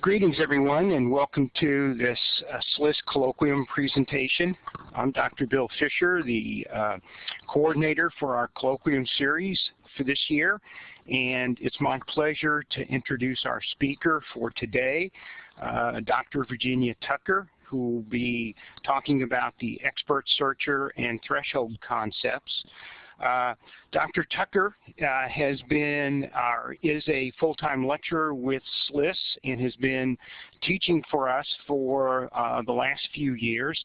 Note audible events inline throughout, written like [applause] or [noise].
Greetings everyone and welcome to this uh, SLIS colloquium presentation. I'm Dr. Bill Fisher, the uh, coordinator for our colloquium series for this year and it's my pleasure to introduce our speaker for today, uh, Dr. Virginia Tucker who will be talking about the expert searcher and threshold concepts. Uh, Dr. Tucker uh, has been, uh, is a full-time lecturer with SLIS and has been teaching for us for uh, the last few years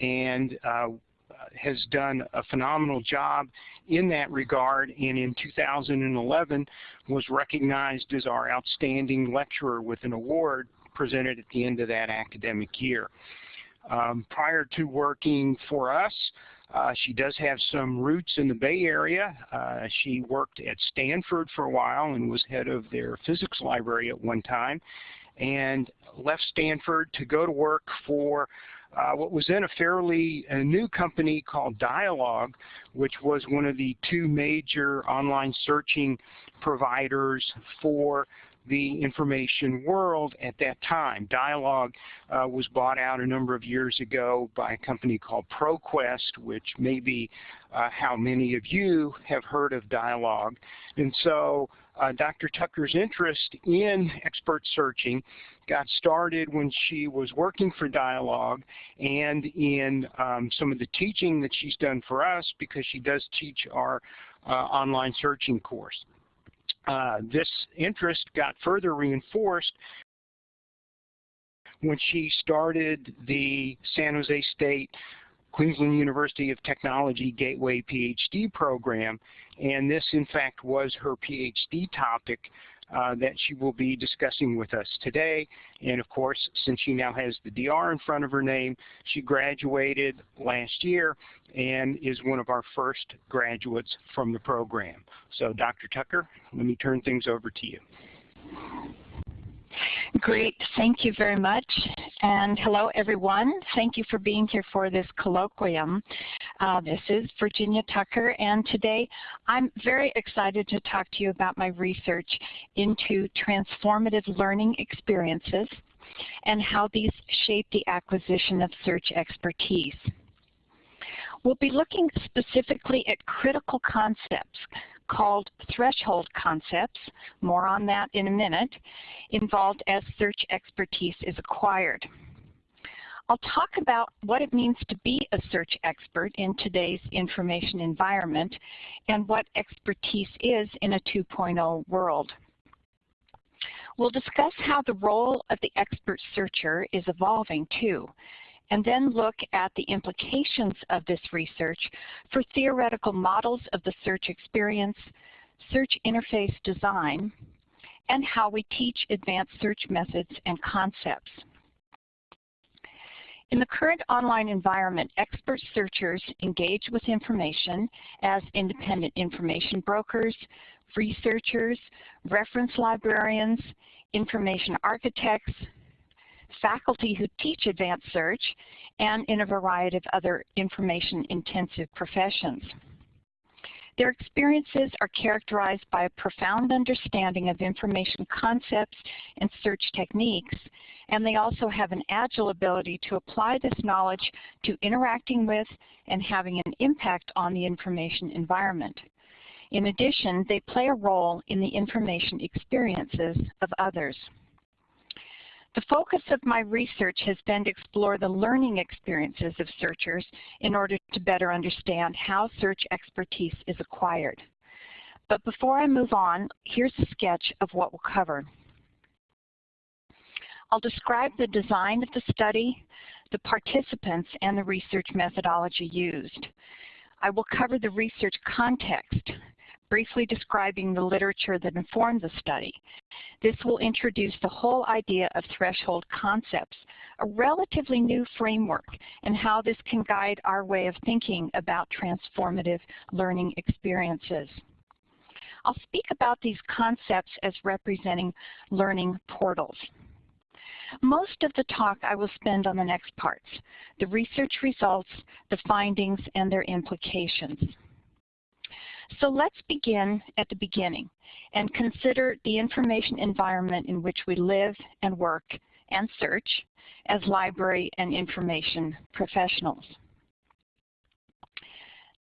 and uh, has done a phenomenal job in that regard and in 2011 was recognized as our outstanding lecturer with an award presented at the end of that academic year. Um, prior to working for us, uh, she does have some roots in the Bay Area. Uh, she worked at Stanford for a while and was head of their physics library at one time and left Stanford to go to work for uh, what was then a fairly a new company called Dialog, which was one of the two major online searching providers for the information world at that time. Dialog uh, was bought out a number of years ago by a company called ProQuest, which may be uh, how many of you have heard of Dialog. And so uh, Dr. Tucker's interest in expert searching got started when she was working for Dialog and in um, some of the teaching that she's done for us because she does teach our uh, online searching course. Uh, this interest got further reinforced when she started the San Jose State Queensland University of Technology Gateway PhD program, and this in fact was her PhD topic Uh, that she will be discussing with us today. And of course, since she now has the DR in front of her name, she graduated last year and is one of our first graduates from the program. So Dr. Tucker, let me turn things over to you. Great. Thank you very much. And hello, everyone. Thank you for being here for this colloquium. Uh, this is Virginia Tucker, and today I'm very excited to talk to you about my research into transformative learning experiences and how these shape the acquisition of search expertise. We'll be looking specifically at critical concepts called threshold concepts, more on that in a minute, involved as search expertise is acquired. I'll talk about what it means to be a search expert in today's information environment and what expertise is in a 2.0 world. We'll discuss how the role of the expert searcher is evolving too, and then look at the implications of this research for theoretical models of the search experience, search interface design, and how we teach advanced search methods and concepts. In the current online environment, expert searchers engage with information as independent information brokers, researchers, reference librarians, information architects, faculty who teach advanced search, and in a variety of other information-intensive professions. Their experiences are characterized by a profound understanding of information concepts and search techniques, and they also have an agile ability to apply this knowledge to interacting with and having an impact on the information environment. In addition, they play a role in the information experiences of others. The focus of my research has been to explore the learning experiences of searchers in order to better understand how search expertise is acquired. But before I move on, here's a sketch of what we'll cover. I'll describe the design of the study, the participants, and the research methodology used. I will cover the research context, briefly describing the literature that informed the study. This will introduce the whole idea of threshold concepts, a relatively new framework, and how this can guide our way of thinking about transformative learning experiences. I'll speak about these concepts as representing learning portals. Most of the talk I will spend on the next parts, the research results, the findings, and their implications. So let's begin at the beginning and consider the information environment in which we live and work and search as library and information professionals.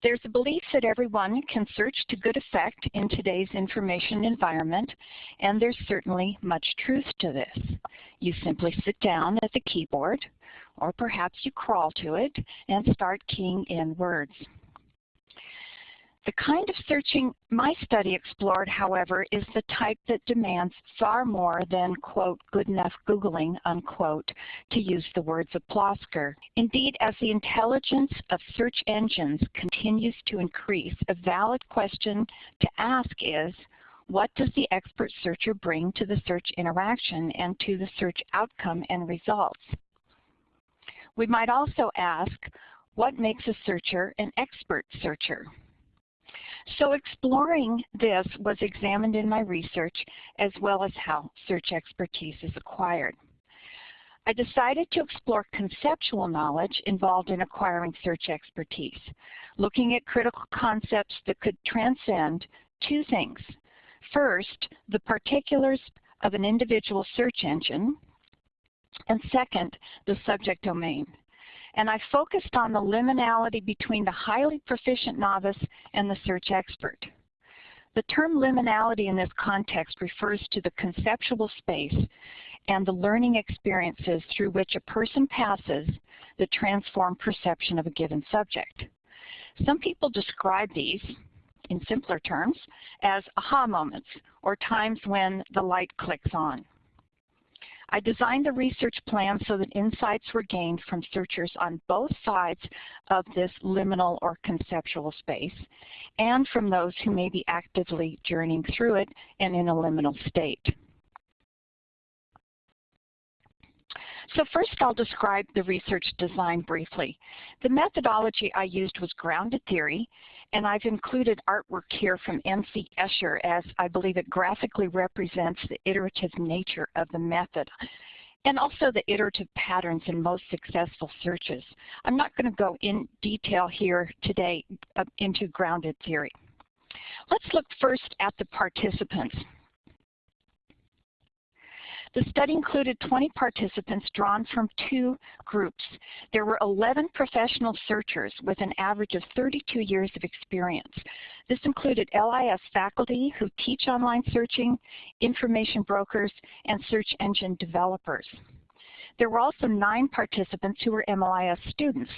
There's a belief that everyone can search to good effect in today's information environment, and there's certainly much truth to this. You simply sit down at the keyboard, or perhaps you crawl to it and start keying in words. The kind of searching my study explored, however, is the type that demands far more than, quote, good enough Googling, unquote, to use the words of Plosker. Indeed, as the intelligence of search engines continues to increase, a valid question to ask is, what does the expert searcher bring to the search interaction and to the search outcome and results? We might also ask, what makes a searcher an expert searcher? So exploring this was examined in my research as well as how search expertise is acquired. I decided to explore conceptual knowledge involved in acquiring search expertise, looking at critical concepts that could transcend two things. First, the particulars of an individual search engine, and second, the subject domain and I focused on the liminality between the highly proficient novice and the search expert. The term liminality in this context refers to the conceptual space and the learning experiences through which a person passes that transform perception of a given subject. Some people describe these, in simpler terms, as aha moments, or times when the light clicks on. I designed the research plan so that insights were gained from searchers on both sides of this liminal or conceptual space and from those who may be actively journeying through it and in a liminal state. So first I'll describe the research design briefly. The methodology I used was grounded theory, and I've included artwork here from M.C. Escher as I believe it graphically represents the iterative nature of the method and also the iterative patterns in most successful searches. I'm not going to go in detail here today uh, into grounded theory. Let's look first at the participants. The study included 20 participants drawn from two groups. There were 11 professional searchers with an average of 32 years of experience. This included LIS faculty who teach online searching, information brokers, and search engine developers. There were also nine participants who were MLIS students.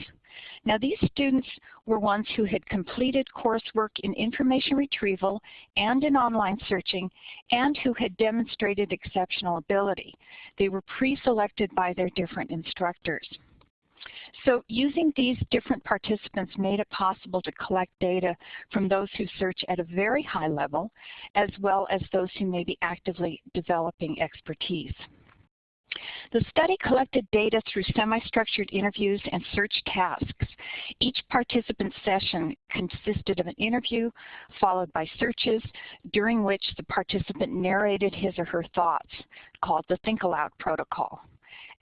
Now these students were ones who had completed coursework in information retrieval and in online searching and who had demonstrated exceptional ability. They were pre-selected by their different instructors. So using these different participants made it possible to collect data from those who search at a very high level, as well as those who may be actively developing expertise. The study collected data through semi-structured interviews and search tasks. Each participant session consisted of an interview followed by searches during which the participant narrated his or her thoughts, called the Think Aloud protocol.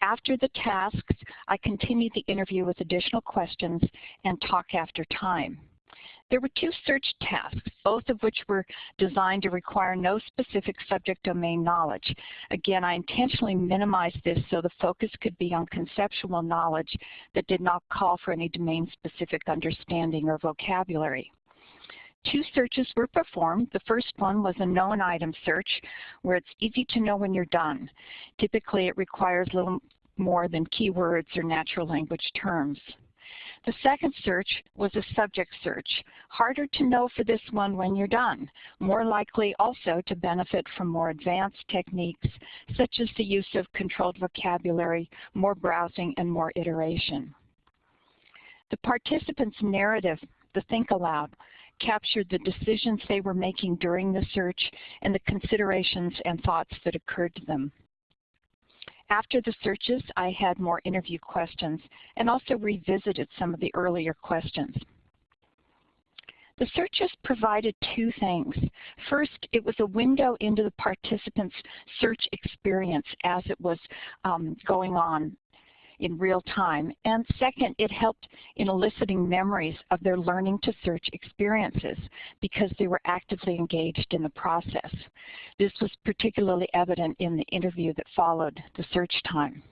After the tasks, I continued the interview with additional questions and talk after time. There were two search tasks, both of which were designed to require no specific subject domain knowledge. Again, I intentionally minimized this so the focus could be on conceptual knowledge that did not call for any domain-specific understanding or vocabulary. Two searches were performed. The first one was a known item search, where it's easy to know when you're done. Typically, it requires little more than keywords or natural language terms. The second search was a subject search. Harder to know for this one when you're done. More likely also to benefit from more advanced techniques such as the use of controlled vocabulary, more browsing, and more iteration. The participants' narrative, the think aloud, captured the decisions they were making during the search and the considerations and thoughts that occurred to them. After the searches, I had more interview questions and also revisited some of the earlier questions. The searches provided two things. First, it was a window into the participant's search experience as it was um, going on. In real time. And second, it helped in eliciting memories of their learning to search experiences because they were actively engaged in the process. This was particularly evident in the interview that followed the search time.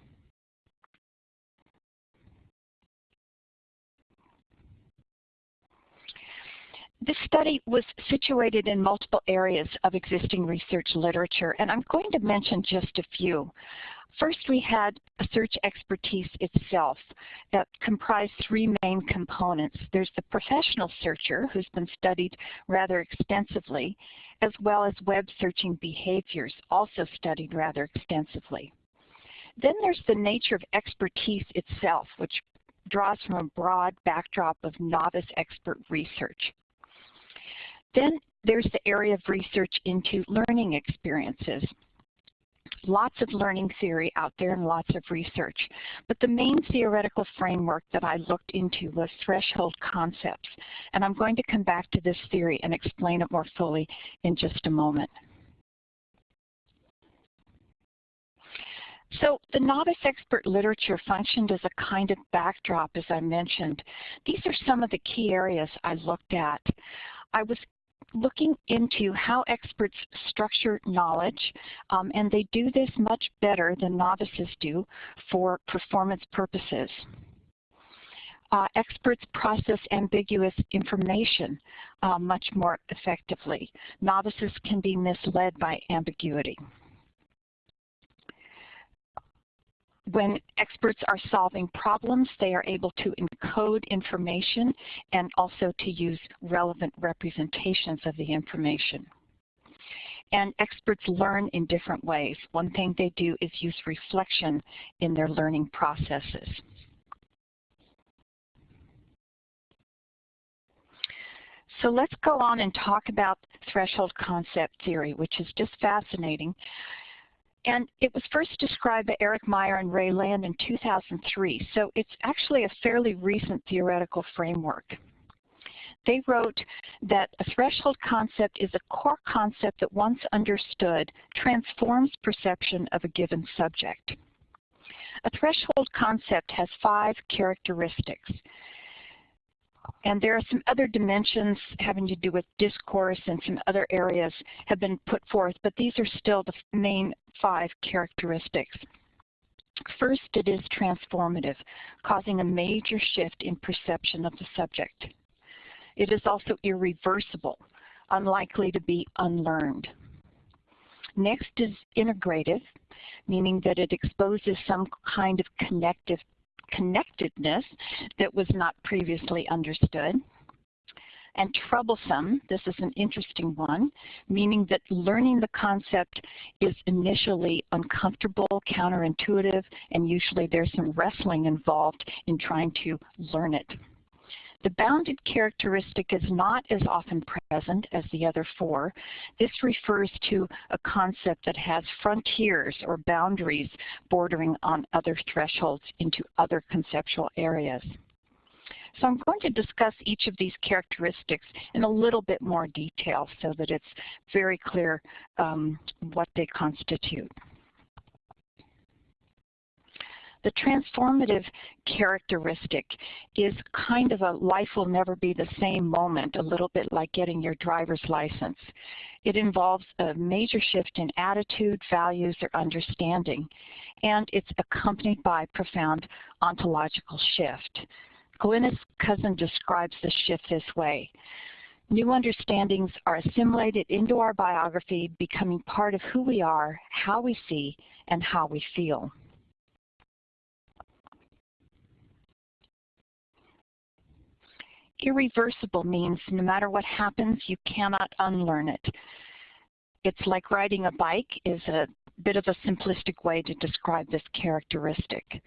This study was situated in multiple areas of existing research literature, and I'm going to mention just a few. First, we had search expertise itself that comprised three main components. There's the professional searcher, who's been studied rather extensively, as well as web searching behaviors, also studied rather extensively. Then there's the nature of expertise itself, which draws from a broad backdrop of novice expert research. Then there's the area of research into learning experiences. Lots of learning theory out there and lots of research. But the main theoretical framework that I looked into was threshold concepts. And I'm going to come back to this theory and explain it more fully in just a moment. So the novice expert literature functioned as a kind of backdrop, as I mentioned. These are some of the key areas I looked at. I was looking into how experts structure knowledge, um, and they do this much better than novices do for performance purposes. Uh, experts process ambiguous information uh, much more effectively. Novices can be misled by ambiguity. When experts are solving problems, they are able to encode information and also to use relevant representations of the information. And experts learn in different ways. One thing they do is use reflection in their learning processes. So let's go on and talk about threshold concept theory, which is just fascinating. And it was first described by Eric Meyer and Ray Land in 2003, so it's actually a fairly recent theoretical framework. They wrote that a threshold concept is a core concept that once understood transforms perception of a given subject. A threshold concept has five characteristics. And there are some other dimensions having to do with discourse and some other areas have been put forth, but these are still the main five characteristics. First, it is transformative, causing a major shift in perception of the subject. It is also irreversible, unlikely to be unlearned. Next is integrative, meaning that it exposes some kind of connective connectedness that was not previously understood. And troublesome, this is an interesting one, meaning that learning the concept is initially uncomfortable, counterintuitive, and usually there's some wrestling involved in trying to learn it. The bounded characteristic is not as often present as the other four. This refers to a concept that has frontiers or boundaries bordering on other thresholds into other conceptual areas. So I'm going to discuss each of these characteristics in a little bit more detail so that it's very clear um, what they constitute. The transformative characteristic is kind of a life will never be the same moment, a little bit like getting your driver's license. It involves a major shift in attitude, values, or understanding, and it's accompanied by profound ontological shift. Glynis Cousin describes the shift this way. New understandings are assimilated into our biography, becoming part of who we are, how we see, and how we feel. Irreversible means no matter what happens, you cannot unlearn it. It's like riding a bike is a bit of a simplistic way to describe this characteristic.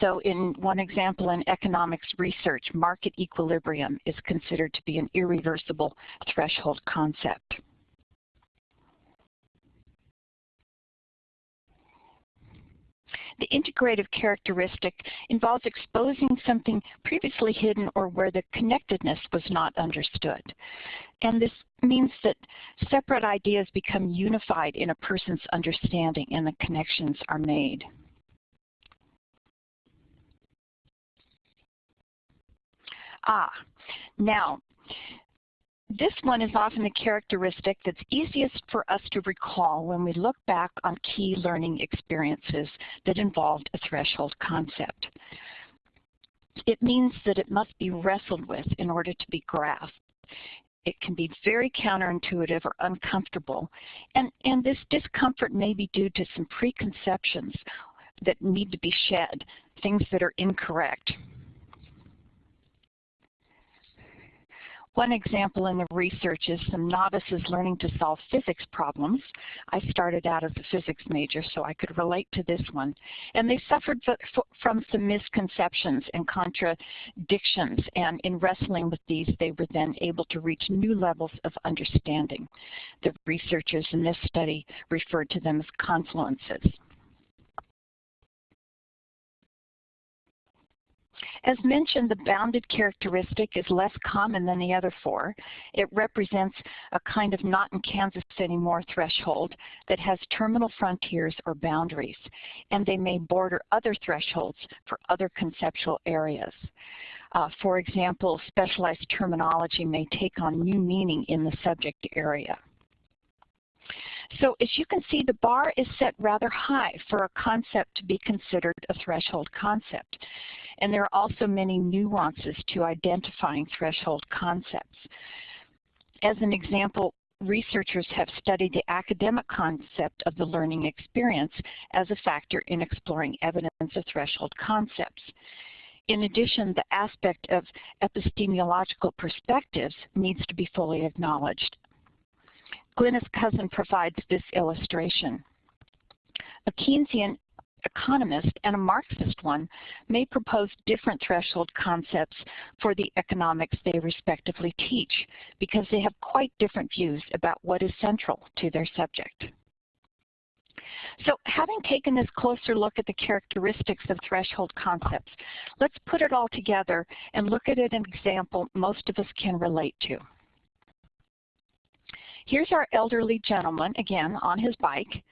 So in one example in economics research, market equilibrium is considered to be an irreversible threshold concept. The integrative characteristic involves exposing something previously hidden or where the connectedness was not understood. And this means that separate ideas become unified in a person's understanding and the connections are made. Ah, now, this one is often a characteristic that's easiest for us to recall when we look back on key learning experiences that involved a threshold concept. It means that it must be wrestled with in order to be grasped. It can be very counterintuitive or uncomfortable, and, and this discomfort may be due to some preconceptions that need to be shed, things that are incorrect. One example in the research is some novices learning to solve physics problems. I started out as a physics major, so I could relate to this one. And they suffered from some misconceptions and contradictions, and in wrestling with these, they were then able to reach new levels of understanding. The researchers in this study referred to them as confluences. As mentioned, the bounded characteristic is less common than the other four. It represents a kind of not in Kansas anymore threshold that has terminal frontiers or boundaries, and they may border other thresholds for other conceptual areas. Uh, for example, specialized terminology may take on new meaning in the subject area. So as you can see, the bar is set rather high for a concept to be considered a threshold concept. And there are also many nuances to identifying threshold concepts. As an example, researchers have studied the academic concept of the learning experience as a factor in exploring evidence of threshold concepts. In addition, the aspect of epistemological perspectives needs to be fully acknowledged. Glynis Cousin provides this illustration. A Keynesian economist and a Marxist one may propose different threshold concepts for the economics they respectively teach because they have quite different views about what is central to their subject. So having taken this closer look at the characteristics of threshold concepts, let's put it all together and look at an example most of us can relate to. Here's our elderly gentleman, again, on his bike,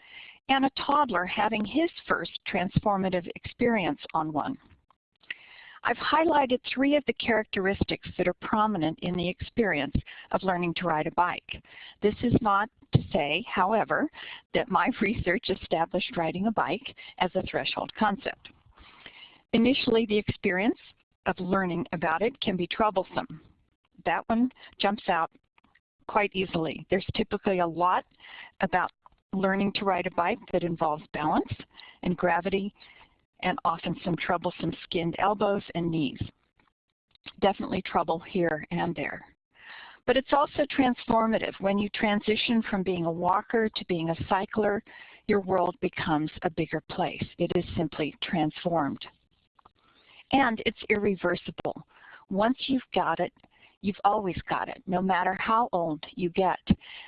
and a toddler having his first transformative experience on one. I've highlighted three of the characteristics that are prominent in the experience of learning to ride a bike. This is not to say, however, that my [laughs] research established riding a bike as a threshold concept. Initially, the experience of learning about it can be troublesome. That one jumps out quite easily. There's typically a lot about learning to ride a bike that involves balance and gravity and often some troublesome skinned elbows and knees. Definitely trouble here and there. But it's also transformative. When you transition from being a walker to being a cycler, your world becomes a bigger place. It is simply transformed. And it's irreversible. Once you've got it, You've always got it, no matter how old you get.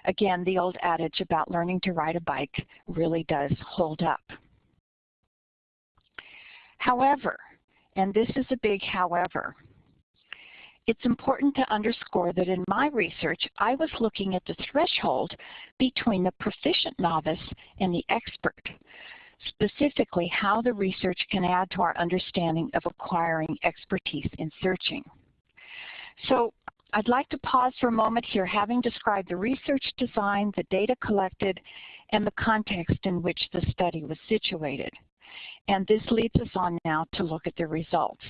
Again, the old adage about learning to ride a bike really does hold up. However, and this is a big however, it's important to underscore that in my research, I was looking at the threshold between the proficient novice and the expert, specifically how the research can add to our understanding of acquiring expertise in searching. So I'd like to pause for a moment here, having described the research design, the data collected, and the context in which the study was situated. And this leads us on now to look at the results.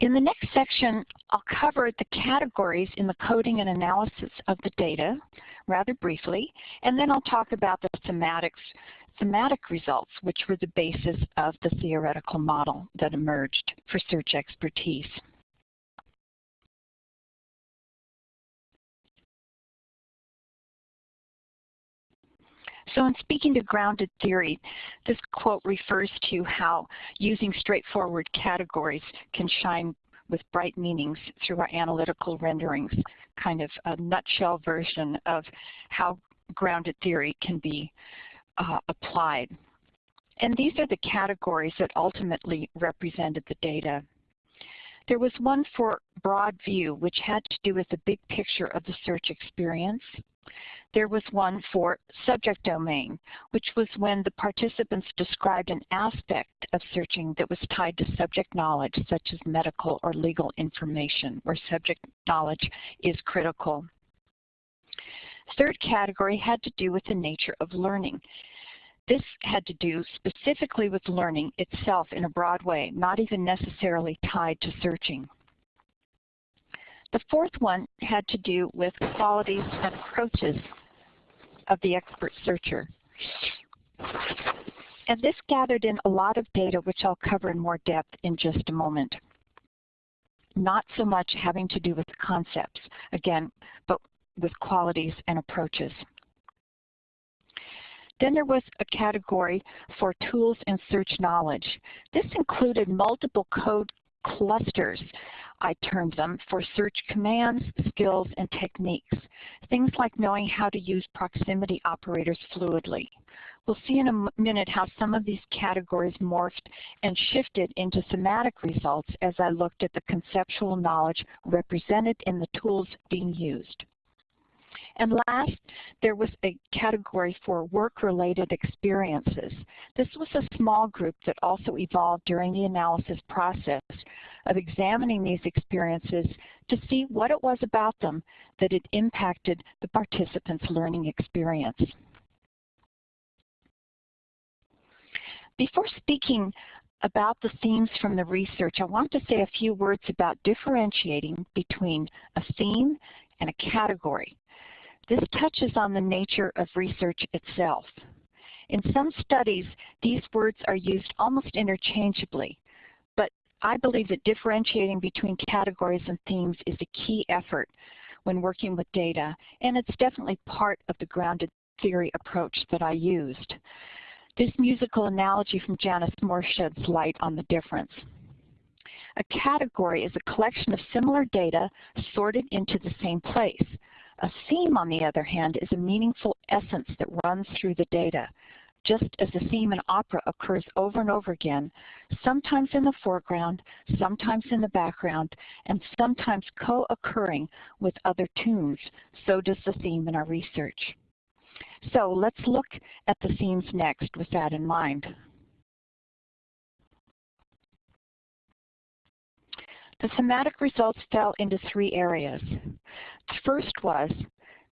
In the next section, I'll cover the categories in the coding and analysis of the data rather briefly, and then I'll talk about the thematics thematic results, which were the basis of the theoretical model that emerged for search expertise. So in speaking to grounded theory, this quote refers to how using straightforward categories can shine with bright meanings through our analytical renderings, kind of a nutshell version of how grounded theory can be uh, applied. And these are the categories that ultimately represented the data. There was one for broad view, which had to do with the big picture of the search experience, There was one for subject domain, which was when the participants described an aspect of searching that was tied to subject knowledge, such as medical or legal information, where subject knowledge is critical. Third category had to do with the nature of learning. This had to do specifically with learning itself in a broad way, not even necessarily tied to searching. The fourth one had to do with qualities and approaches of the expert searcher. And this gathered in a lot of data, which I'll cover in more depth in just a moment. Not so much having to do with concepts, again, but with qualities and approaches. Then there was a category for tools and search knowledge. This included multiple code clusters, I termed them, for search commands, skills, and techniques. Things like knowing how to use proximity operators fluidly. We'll see in a minute how some of these categories morphed and shifted into thematic results as I looked at the conceptual knowledge represented in the tools being used. And last, there was a category for work-related experiences. This was a small group that also evolved during the analysis process of examining these experiences to see what it was about them that had impacted the participants' learning experience. Before speaking about the themes from the research, I want to say a few words about differentiating between a theme and a category. This touches on the nature of research itself. In some studies, these words are used almost interchangeably, but I believe that differentiating between categories and themes is a key effort when working with data, and it's definitely part of the grounded theory approach that I used. This musical analogy from Janice Morse sheds light on the difference. A category is a collection of similar data sorted into the same place. A theme, on the other hand, is a meaningful essence that runs through the data. Just as a theme in opera occurs over and over again, sometimes in the foreground, sometimes in the background, and sometimes co-occurring with other tunes, so does the theme in our research. So let's look at the themes next with that in mind. The thematic results fell into three areas. The first was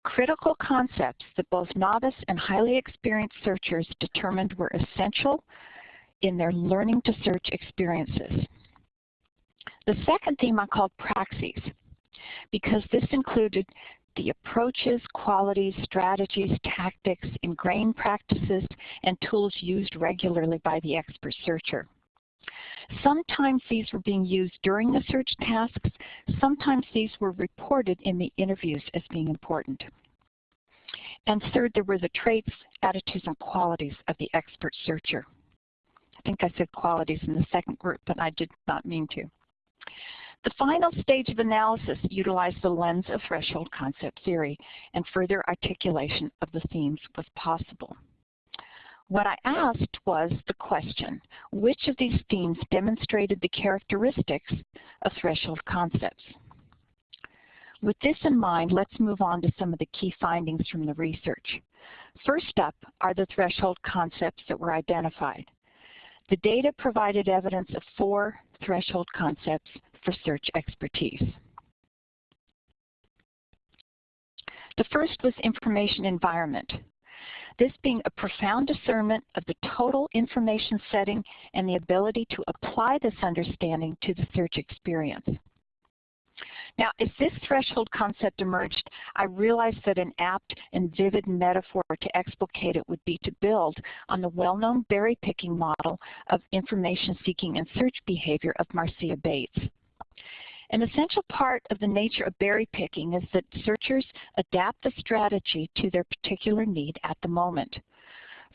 critical concepts that both novice and highly experienced searchers determined were essential in their learning to search experiences. The second theme I called praxis, because this included the approaches, qualities, strategies, tactics, ingrained practices, and tools used regularly by the expert searcher. Sometimes these were being used during the search tasks. Sometimes these were reported in the interviews as being important. And third, there were the traits, attitudes, and qualities of the expert searcher. I think I said qualities in the second group, but I did not mean to. The final stage of analysis utilized the lens of threshold concept theory, and further articulation of the themes was possible. What I asked was the question, which of these themes demonstrated the characteristics of threshold concepts? With this in mind, let's move on to some of the key findings from the research. First up are the threshold concepts that were identified. The data provided evidence of four threshold concepts for search expertise. The first was information environment this being a profound discernment of the total information setting and the ability to apply this understanding to the search experience. Now, as this threshold concept emerged, I realized that an apt and vivid metaphor to explicate it would be to build on the well-known berry picking model of information seeking and search behavior of Marcia Bates. An essential part of the nature of berry picking is that searchers adapt the strategy to their particular need at the moment.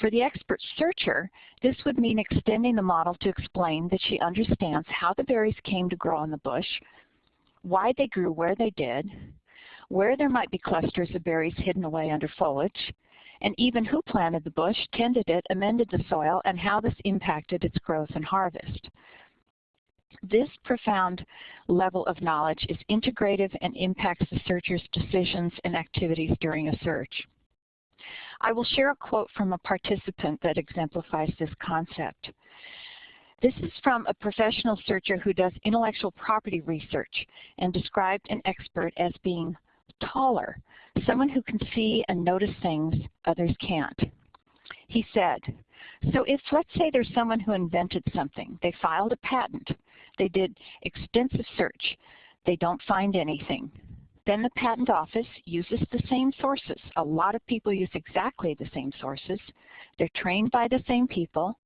For the expert searcher, this would mean extending the model to explain that she understands how the berries came to grow in the bush, why they grew where they did, where there might be clusters of berries hidden away under foliage, and even who planted the bush, tended it, amended the soil, and how this impacted its growth and harvest. This profound level of knowledge is integrative and impacts the searcher's decisions and activities during a search. I will share a quote from a participant that exemplifies this concept. This is from a professional searcher who does intellectual property research and described an expert as being taller, someone who can see and notice things others can't. He said, so if let's say there's someone who invented something, they filed a patent, they did extensive search, they don't find anything. Then the patent office uses the same sources. A lot of people use exactly the same sources. They're trained by the same people.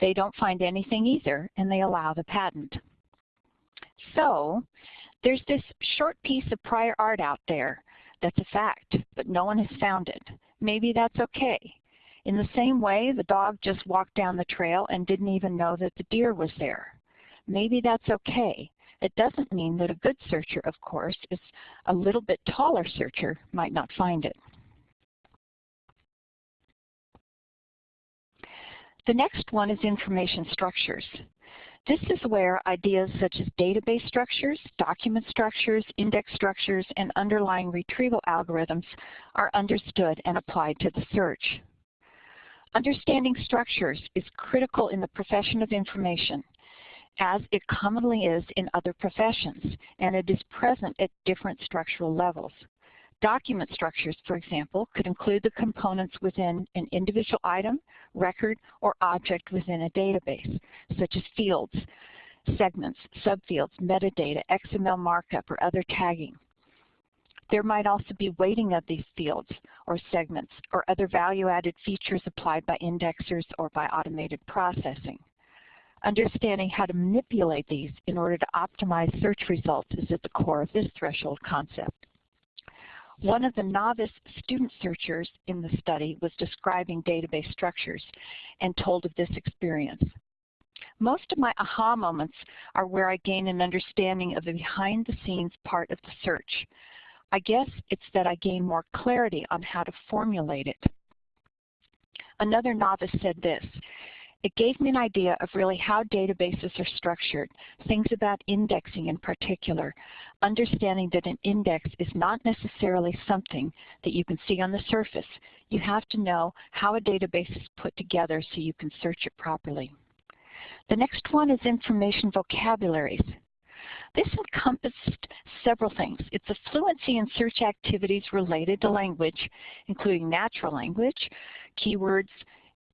They don't find anything either, and they allow the patent. So there's this short piece of prior art out there that's a fact, but no one has found it. Maybe that's okay. In the same way, the dog just walked down the trail and didn't even know that the deer was there. Maybe that's okay. It doesn't mean that a good searcher, of course, is a little bit taller searcher might not find it. The next one is information structures. This is where ideas such as database structures, document structures, index structures, and underlying retrieval algorithms are understood and applied to the search. Understanding structures is critical in the profession of information, as it commonly is in other professions, and it is present at different structural levels. Document structures, for example, could include the components within an individual item, record, or object within a database, such as fields, segments, subfields, metadata, XML markup, or other tagging. There might also be weighting of these fields or segments or other value-added features applied by indexers or by automated processing. Understanding how to manipulate these in order to optimize search results is at the core of this threshold concept. One of the novice student searchers in the study was describing database structures and told of this experience. Most of my aha moments are where I gain an understanding of the behind-the-scenes part of the search. I guess it's that I gain more clarity on how to formulate it. Another novice said this, it gave me an idea of really how databases are structured, things about indexing in particular, understanding that an index is not necessarily something that you can see on the surface. You have to know how a database is put together so you can search it properly. The next one is information vocabularies. This encompassed several things. It's a fluency in search activities related to language, including natural language, keywords,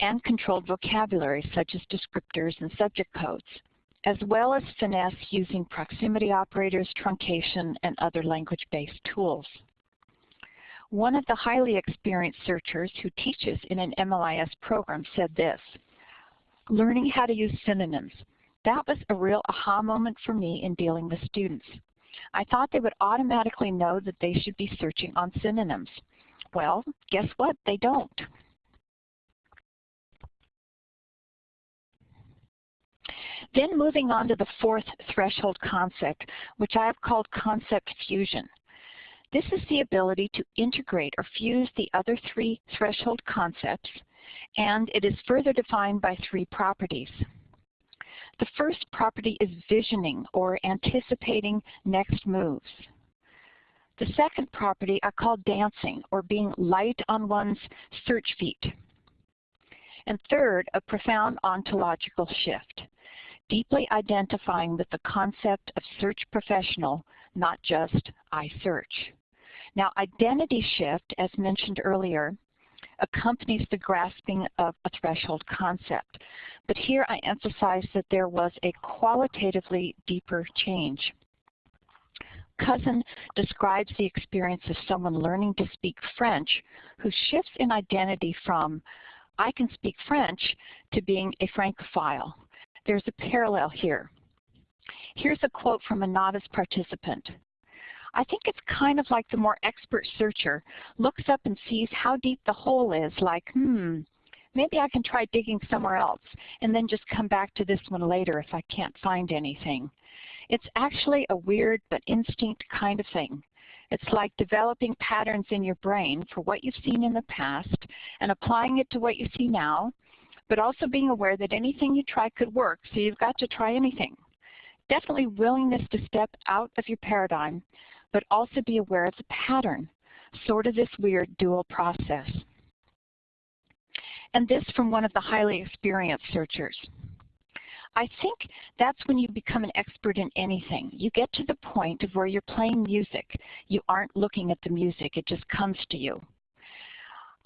and controlled vocabulary such as descriptors and subject codes, as well as finesse using proximity operators, truncation, and other language-based tools. One of the highly experienced searchers who teaches in an MLIS program said this, learning how to use synonyms. That was a real aha moment for me in dealing with students. I thought they would automatically know that they should be searching on synonyms. Well, guess what? They don't. Then moving on to the fourth threshold concept, which I have called concept fusion. This is the ability to integrate or fuse the other three threshold concepts, and it is further defined by three properties. The first property is visioning or anticipating next moves. The second property I call dancing or being light on one's search feet. And third, a profound ontological shift deeply identifying with the concept of search professional, not just I search. Now identity shift, as mentioned earlier, accompanies the grasping of a threshold concept. But here I emphasize that there was a qualitatively deeper change. Cousin describes the experience of someone learning to speak French who shifts in identity from I can speak French to being a Francophile there's a parallel here. Here's a quote from a novice participant. I think it's kind of like the more expert searcher looks up and sees how deep the hole is, like, hmm, maybe I can try digging somewhere else, and then just come back to this one later if I can't find anything. It's actually a weird but instinct kind of thing. It's like developing patterns in your brain for what you've seen in the past and applying it to what you see now but also being aware that anything you try could work, so you've got to try anything. definitely willingness to step out of your paradigm, but also be aware of the pattern, sort of this weird dual process. And this from one of the highly experienced searchers. I think that's when you become an expert in anything. You get to the point of where you're playing music. You aren't looking at the music, it just comes to you.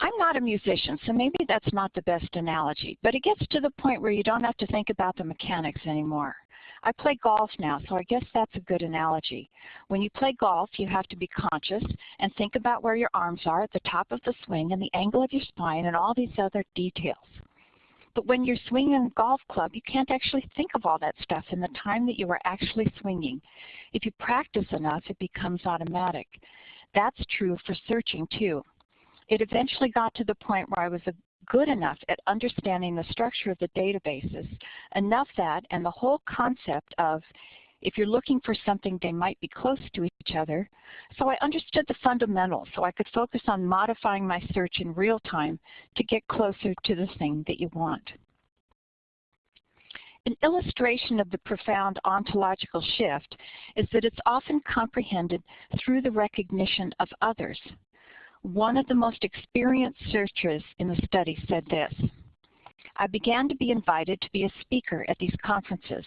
I'm not a musician, so maybe that's not the best analogy, but it gets to the point where you don't have to think about the mechanics anymore. I play golf now, so I guess that's a good analogy. When you play golf, you have to be conscious and think about where your arms are at the top of the swing and the angle of your spine and all these other details. But when you're swinging a golf club, you can't actually think of all that stuff in the time that you are actually swinging. If you practice enough, it becomes automatic. That's true for searching too. It eventually got to the point where I was good enough at understanding the structure of the databases, enough that, and the whole concept of if you're looking for something, they might be close to each other. So I understood the fundamentals, so I could focus on modifying my search in real time to get closer to the thing that you want. An illustration of the profound ontological shift is that it's often comprehended through the recognition of others. One of the most experienced searchers in the study said this, I began to be invited to be a speaker at these conferences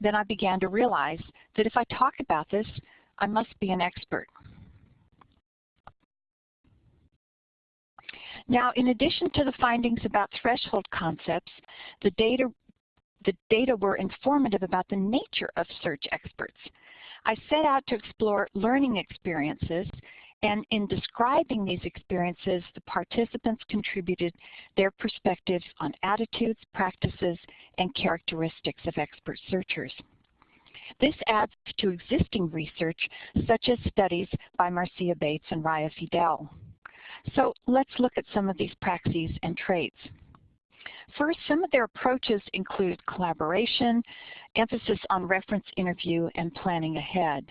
then I began to realize that if I talk about this, I must be an expert. Now, in addition to the findings about threshold concepts, the data, the data were informative about the nature of search experts. I set out to explore learning experiences and in describing these experiences, the participants contributed their perspectives on attitudes, practices, and characteristics of expert searchers. This adds to existing research, such as studies by Marcia Bates and Raya Fidel. So let's look at some of these praxis and traits. First, some of their approaches include collaboration, emphasis on reference interview, and planning ahead.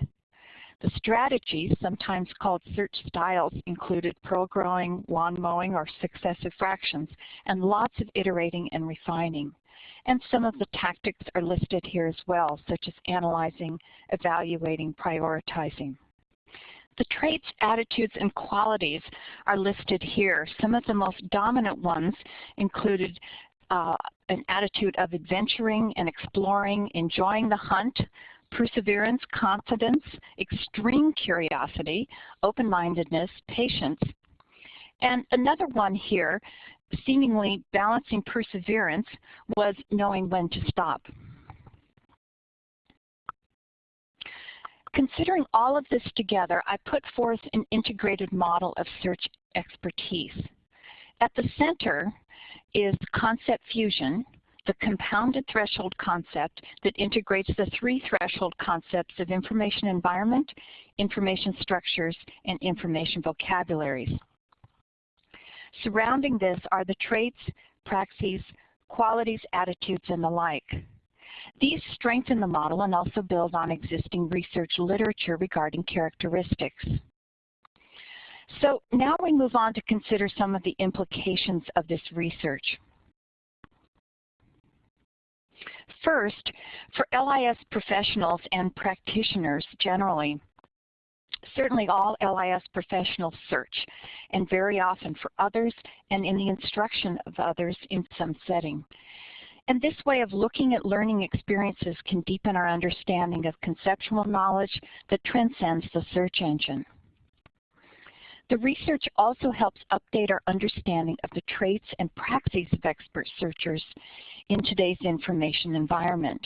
The strategies, sometimes called search styles, included pearl growing, lawn mowing, or successive fractions, and lots of iterating and refining. And some of the tactics are listed here as well, such as analyzing, evaluating, prioritizing. The traits, attitudes, and qualities are listed here. Some of the most dominant ones included uh, an attitude of adventuring and exploring, enjoying the hunt, perseverance, confidence, extreme curiosity, open-mindedness, patience. And another one here, seemingly balancing perseverance, was knowing when to stop. Considering all of this together, I put forth an integrated model of search expertise. At the center is concept fusion, the compounded threshold concept that integrates the three threshold concepts of information environment, information structures, and information vocabularies. Surrounding this are the traits, praxis, qualities, attitudes, and the like. These strengthen the model and also build on existing research literature regarding characteristics. So now we move on to consider some of the implications of this research. First, for LIS professionals and practitioners generally, certainly all LIS professionals search, and very often for others and in the instruction of others in some setting. And this way of looking at learning experiences can deepen our understanding of conceptual knowledge that transcends the search engine. The research also helps update our understanding of the traits and praxis of expert searchers in today's information environment.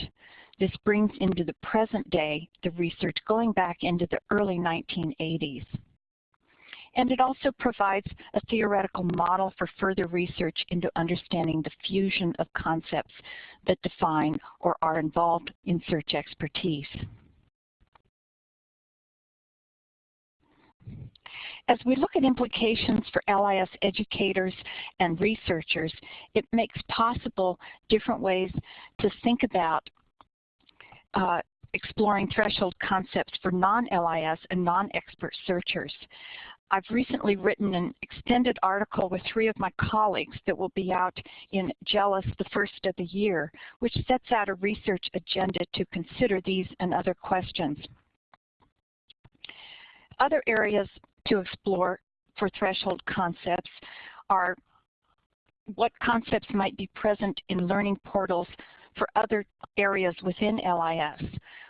This brings into the present day the research going back into the early 1980s. And it also provides a theoretical model for further research into understanding the fusion of concepts that define or are involved in search expertise. As we look at implications for LIS educators and researchers, it makes possible different ways to think about uh, exploring threshold concepts for non-LIS and non-expert searchers. I've recently written an extended article with three of my colleagues that will be out in JELIS the first of the year, which sets out a research agenda to consider these and other questions. Other areas to explore for threshold concepts are what concepts might be present in learning portals for other areas within LIS.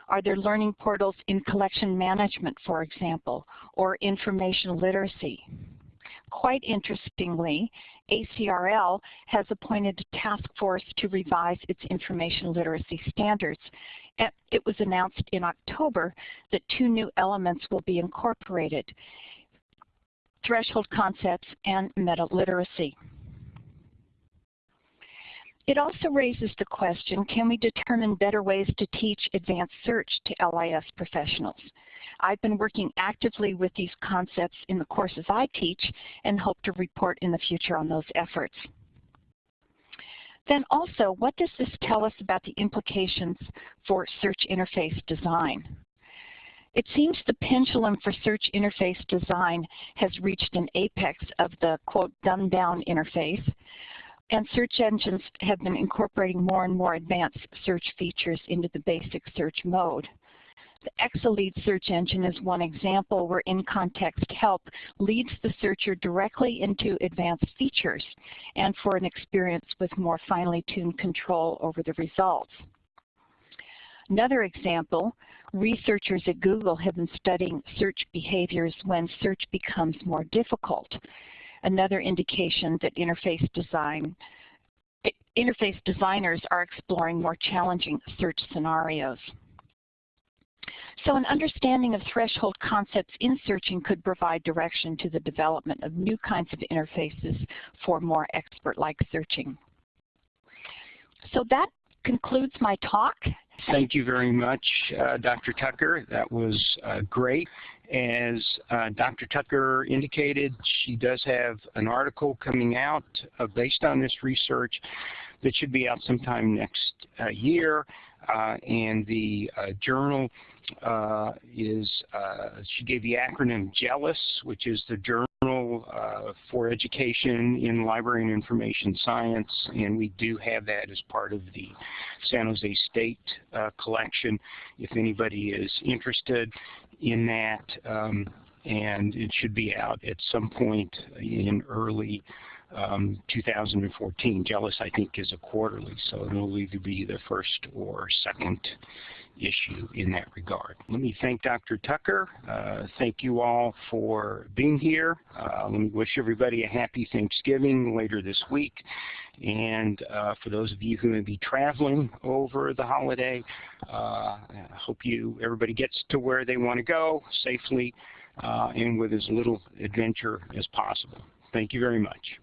Are there learning portals in collection management, for example, or information literacy? Quite interestingly, ACRL has appointed a task force to revise its information literacy standards. It was announced in October that two new elements will be incorporated, threshold concepts and meta-literacy. It also raises the question, can we determine better ways to teach advanced search to LIS professionals? I've been working actively with these concepts in the courses I teach and hope to report in the future on those efforts. Then also, what does this tell us about the implications for search interface design? It seems the pendulum for search interface design has reached an apex of the, quote, dumbed down interface, and search engines have been incorporating more and more advanced search features into the basic search mode. The Exalead search engine is one example where in-context help leads the searcher directly into advanced features and for an experience with more finely tuned control over the results. Another example, researchers at Google have been studying search behaviors when search becomes more difficult another indication that interface design interface designers are exploring more challenging search scenarios. So an understanding of threshold concepts in searching could provide direction to the development of new kinds of interfaces for more expert-like searching. So that concludes my talk. Thank you very much, uh, Dr. Tucker. That was uh, great. As uh, Dr. Tucker indicated, she does have an article coming out uh, based on this research that should be out sometime next uh, year. Uh, and the journal is, she gave the acronym JELIS, which is the Journal for Education in Library and Information Science, and we do have that as part of the San Jose State collection. If anybody is interested in that, um, and it should be out at some point in early um, 2014. JELIS, I think, is a quarterly, so it'll either be the first or second issue in that regard. Let me thank Dr. Tucker. Uh, thank you all for being here. Uh, let me wish everybody a happy Thanksgiving later this week. And uh, for those of you who may be traveling over the holiday, uh, I hope you everybody gets to where they want to go safely uh, and with as little adventure as possible. Thank you very much.